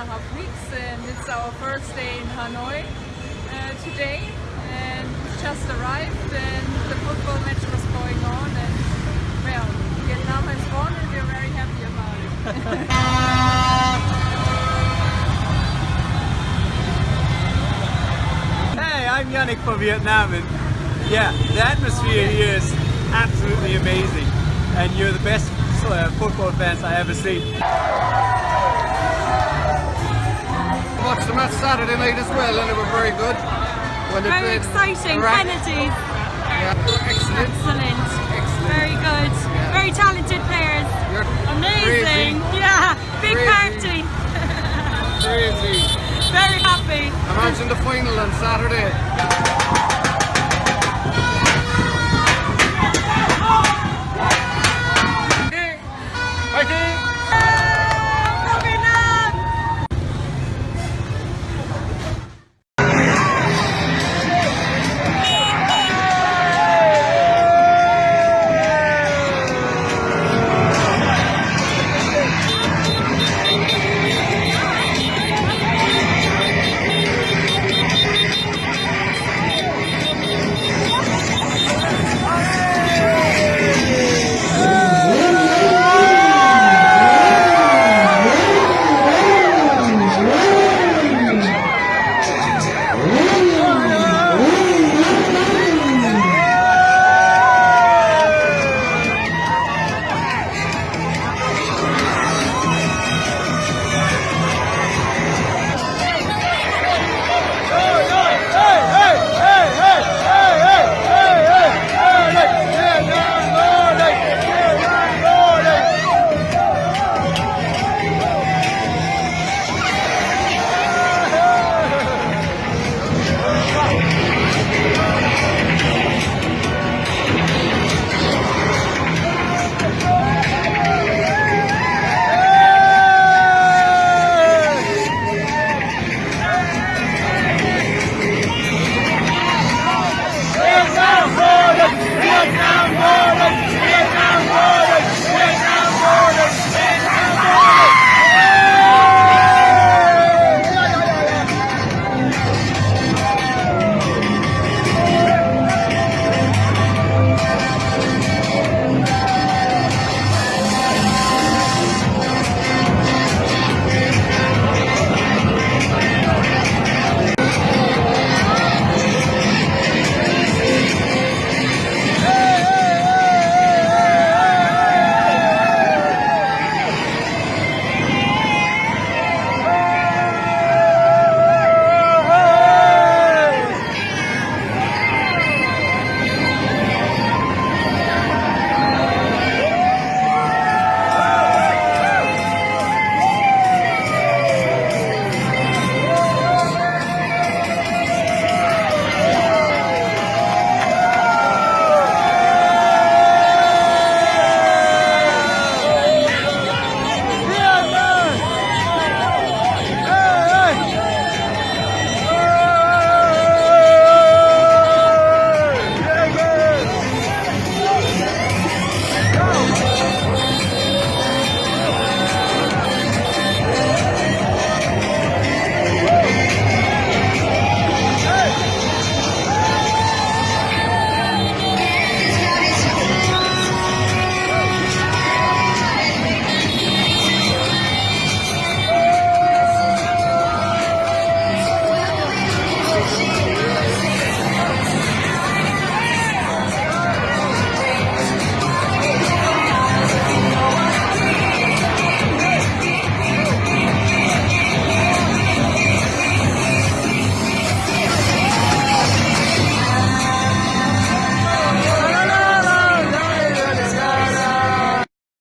a half weeks and it's our first day in Hanoi uh, today and we just arrived and the football match was going on and well Vietnam has won and we're very happy about it. I'm Yannick for Vietnam and yeah, the atmosphere here is absolutely amazing and you're the best uh, football fans I ever seen. The match Saturday night as well, and it was very good. When they Very exciting, Iraq. penalties. Yeah, they excellent. Excellent. Excellent. Very good. Yeah. Very talented players. You're Amazing. Yeah. Big Crazy. party. Crazy. Very happy. Imagine the final on Saturday.